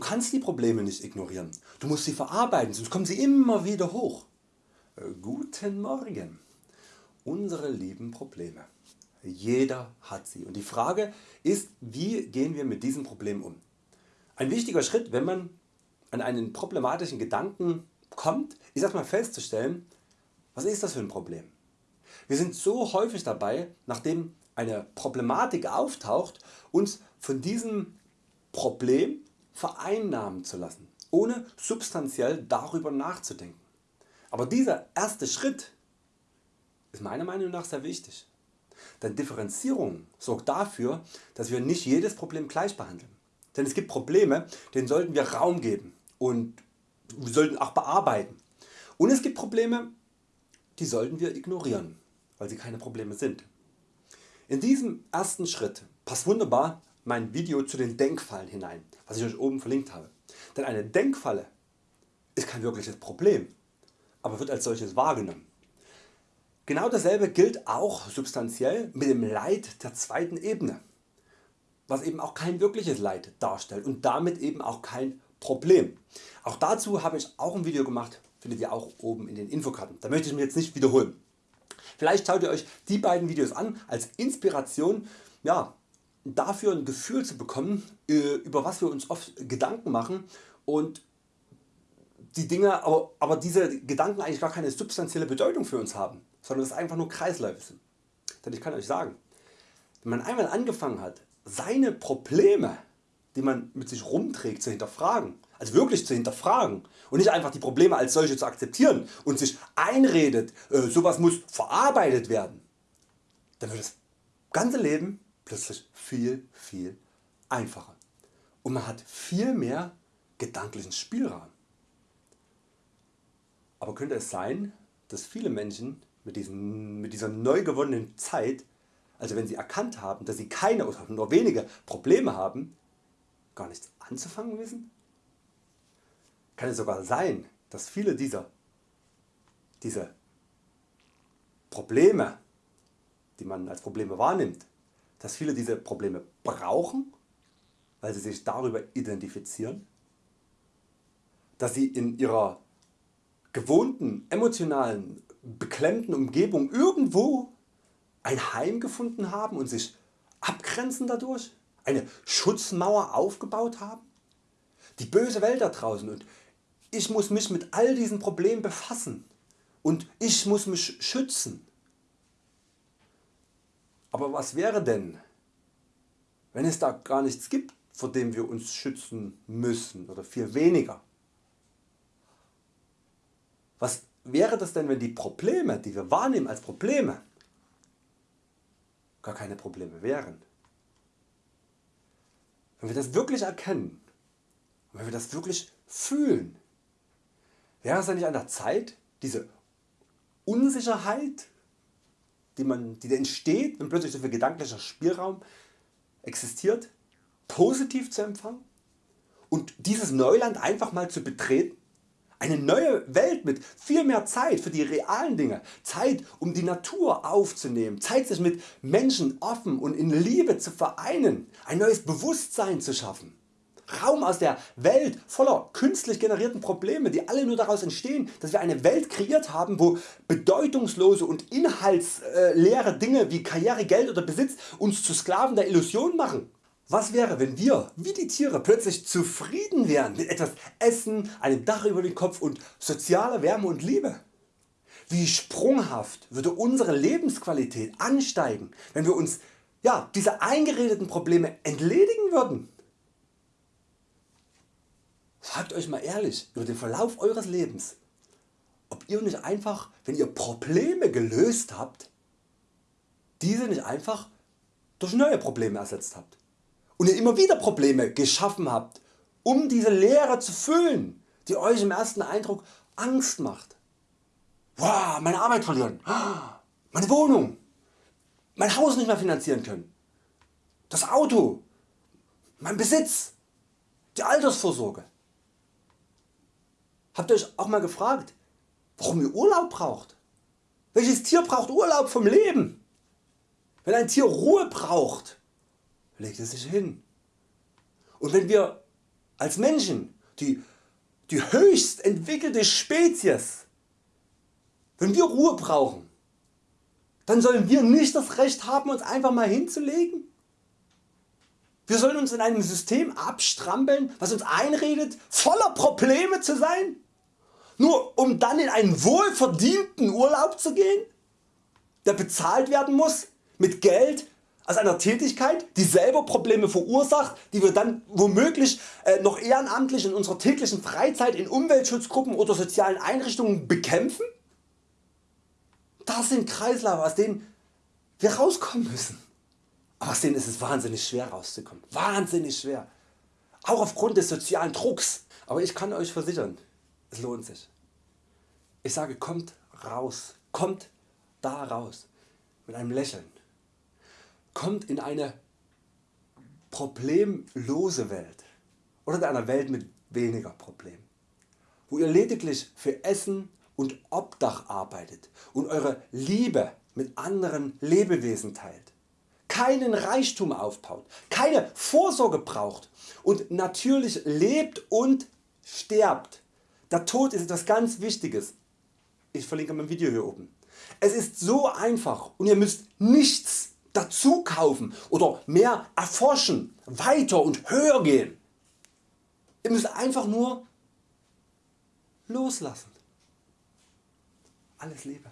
Du kannst die Probleme nicht ignorieren, du musst sie verarbeiten, sonst kommen sie immer wieder hoch. Äh, guten Morgen, unsere lieben Probleme. Jeder hat sie und die Frage ist wie gehen wir mit diesen Problemen um. Ein wichtiger Schritt wenn man an einen problematischen Gedanken kommt ist erstmal festzustellen was ist das für ein Problem. Wir sind so häufig dabei nachdem eine Problematik auftaucht uns von diesem Problem vereinnahmen zu lassen, ohne substanziell darüber nachzudenken. Aber dieser erste Schritt ist meiner Meinung nach sehr wichtig. Denn Differenzierung sorgt dafür, dass wir nicht jedes Problem gleich behandeln. Denn es gibt Probleme, denen sollten wir Raum geben und sollten auch bearbeiten. Und es gibt Probleme, die sollten wir ignorieren, weil sie keine Probleme sind. In diesem ersten Schritt passt wunderbar mein Video zu den Denkfallen hinein, was ich Euch oben verlinkt habe. Denn eine Denkfalle ist kein wirkliches Problem, aber wird als solches wahrgenommen. Genau dasselbe gilt auch substanziell mit dem Leid der zweiten Ebene, was eben auch kein wirkliches Leid darstellt und damit eben auch kein Problem. Auch dazu habe ich auch ein Video gemacht, findet ihr auch oben in den Infokarten. Da möchte ich mich jetzt nicht wiederholen. Vielleicht schaut ihr Euch die beiden Videos an als Inspiration ja, dafür ein Gefühl zu bekommen äh, über was wir uns oft Gedanken machen und die Dinge, aber, aber diese Gedanken eigentlich gar keine substanzielle Bedeutung für uns haben, sondern es einfach nur Kreisläufe sind. Denn ich kann Euch sagen, wenn man einmal angefangen hat seine Probleme die man mit sich rumträgt zu hinterfragen, also wirklich zu hinterfragen und nicht einfach die Probleme als solche zu akzeptieren und sich einredet, äh, sowas muss verarbeitet werden, dann wird das ganze Leben plötzlich viel viel einfacher und man hat viel mehr gedanklichen Spielraum. Aber könnte es sein, dass viele Menschen mit, diesen, mit dieser neu gewonnenen Zeit, also wenn sie erkannt haben, dass sie keine oder nur wenige Probleme haben, gar nichts anzufangen wissen? Kann es sogar sein, dass viele dieser diese Probleme, die man als Probleme wahrnimmt, dass viele diese Probleme brauchen, weil sie sich darüber identifizieren, dass sie in ihrer gewohnten, emotionalen, beklemmten Umgebung irgendwo ein Heim gefunden haben und sich abgrenzen dadurch, eine Schutzmauer aufgebaut haben? Die böse Welt da draußen und ich muss mich mit all diesen Problemen befassen und ich muss mich schützen. Aber was wäre denn wenn es da gar nichts gibt vor dem wir uns schützen müssen oder viel weniger? Was wäre das denn wenn die Probleme die wir wahrnehmen als Probleme gar keine Probleme wären? Wenn wir das wirklich erkennen, wenn wir das wirklich fühlen, wäre es dann nicht an der Zeit diese Unsicherheit die, man, die entsteht wenn plötzlich so viel gedanklicher Spielraum existiert positiv zu empfangen und dieses Neuland einfach mal zu betreten eine neue Welt mit viel mehr Zeit für die realen Dinge, Zeit um die Natur aufzunehmen, Zeit sich mit Menschen offen und in Liebe zu vereinen, ein neues Bewusstsein zu schaffen. Raum aus der Welt voller künstlich generierten Probleme die alle nur daraus entstehen dass wir eine Welt kreiert haben wo bedeutungslose und inhaltsleere Dinge wie Karriere, Geld oder Besitz uns zu Sklaven der Illusion machen. Was wäre wenn wir wie die Tiere plötzlich zufrieden wären mit etwas Essen, einem Dach über den Kopf und sozialer Wärme und Liebe? Wie sprunghaft würde unsere Lebensqualität ansteigen wenn wir uns ja, diese eingeredeten Probleme entledigen würden? Fragt Euch mal ehrlich über den Verlauf Eures Lebens, ob ihr nicht einfach, wenn ihr Probleme gelöst habt, diese nicht einfach durch neue Probleme ersetzt habt. Und ihr immer wieder Probleme geschaffen habt, um diese Leere zu füllen, die Euch im ersten Eindruck Angst macht. Wow, meine Arbeit verlieren, meine Wohnung, mein Haus nicht mehr finanzieren können, das Auto, mein Besitz, die Altersvorsorge. Habt ihr Euch auch mal gefragt, warum ihr Urlaub braucht? Welches Tier braucht Urlaub vom Leben? Wenn ein Tier Ruhe braucht, legt es sich hin. Und wenn wir als Menschen, die, die höchst entwickelte Spezies, wenn wir Ruhe brauchen, dann sollen wir nicht das Recht haben uns einfach mal hinzulegen? Wir sollen uns in einem System abstrampeln was uns einredet voller Probleme zu sein, nur um dann in einen wohlverdienten Urlaub zu gehen, der bezahlt werden muss mit Geld aus einer Tätigkeit die selber Probleme verursacht, die wir dann womöglich äh, noch ehrenamtlich in unserer täglichen Freizeit in Umweltschutzgruppen oder sozialen Einrichtungen bekämpfen? Das sind Kreislaufe aus denen wir rauskommen müssen. Aber aus denen ist es wahnsinnig schwer rauszukommen. Wahnsinnig schwer. Auch aufgrund des sozialen Drucks. Aber ich kann Euch versichern, es lohnt sich. Ich sage kommt raus, kommt da raus. Mit einem Lächeln. Kommt in eine problemlose Welt. Oder in einer Welt mit weniger Problemen, wo ihr lediglich für Essen und Obdach arbeitet und Eure Liebe mit anderen Lebewesen teilt, keinen Reichtum aufbaut, keine Vorsorge braucht. Und natürlich lebt und sterbt. Der Tod ist etwas ganz Wichtiges. Ich verlinke mein Video hier oben. Es ist so einfach und ihr müsst nichts dazu kaufen oder mehr erforschen, weiter und höher gehen. Ihr müsst einfach nur loslassen. Alles Liebe.